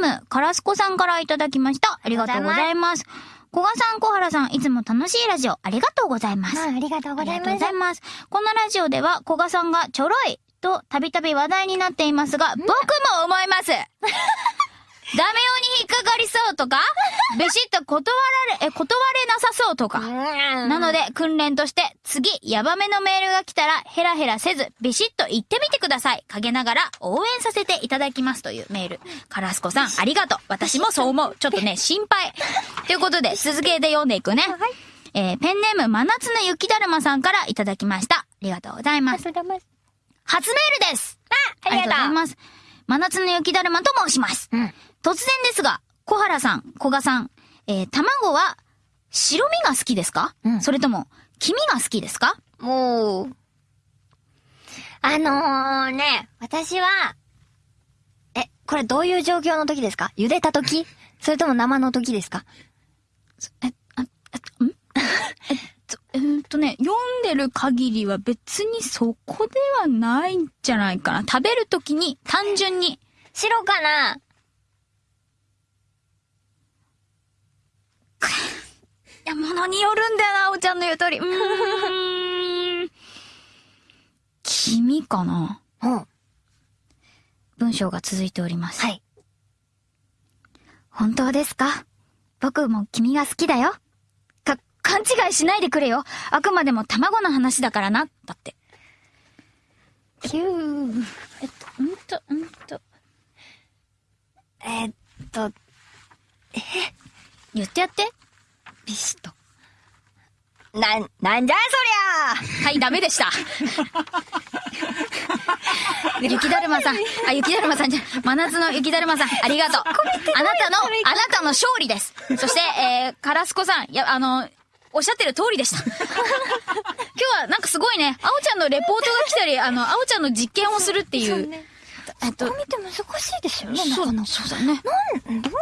ム、カラスコさんからいただきました。ありがとうございます。小賀さん、小原さん、いつも楽しいラジオ、ありがとうございます。まあ、ありがとうございますありがとうござ。います。このラジオでは、古賀さんがちょろいとたびたび話題になっていますが、僕も思います。ダメ男に引っかかりそうとか、ビシッと断られ、え、断れうとか。ななので、訓練として、次、ヤバめのメールが来たら、ヘラヘラせず、ビシッと言ってみてください。陰ながら、応援させていただきますというメール。カラスコさん、ありがとう。私もそう思う。ちょっとね、心配。ということで、続けて読んでいくね。えーペンネーム、真夏の雪だるまさんからいただきました。ありがとうございます。初メールですありがとうございます。真夏の雪だるまと申します。うん突然ですが、小原さん、小賀さん、えー卵は、白身が好きですか、うん。それとも、黄身が好きですか？もう、あのー、ね、私は、え、これどういう状況の時ですか？茹でた時？それとも生の時ですか？え、あ、え、ん？えっとね、読んでる限りは別にそこではないんじゃないかな。食べるときに単純に、白かないや、ものによるんだよな、おちゃんの言う通り。うーん。黄身かな？うん。文章が続いております。はい。本当ですか？僕も君が好きだよ。か、勘違いしないでくれよ。あくまでも卵の話だからな。だって。キュー。えっと、んと、んと。えーっと、言ってやって。ビシ。なん、なんじゃそりゃはい、ダメでした。雪だるまさん。あ、雪だるまさんじゃ、真夏の雪だるまさん、ありがとう。あなたの、あなたの勝利です。そして、えー、カラスコさん、いや、あの、おっしゃってる通りでした。今日はなんかすごいね、あおちゃんのレポートが来たり、あの、あおちゃんの実験をするっていう。ね。えっとこう見て難しいですよね、なそうかなか。そうだね。なん、どう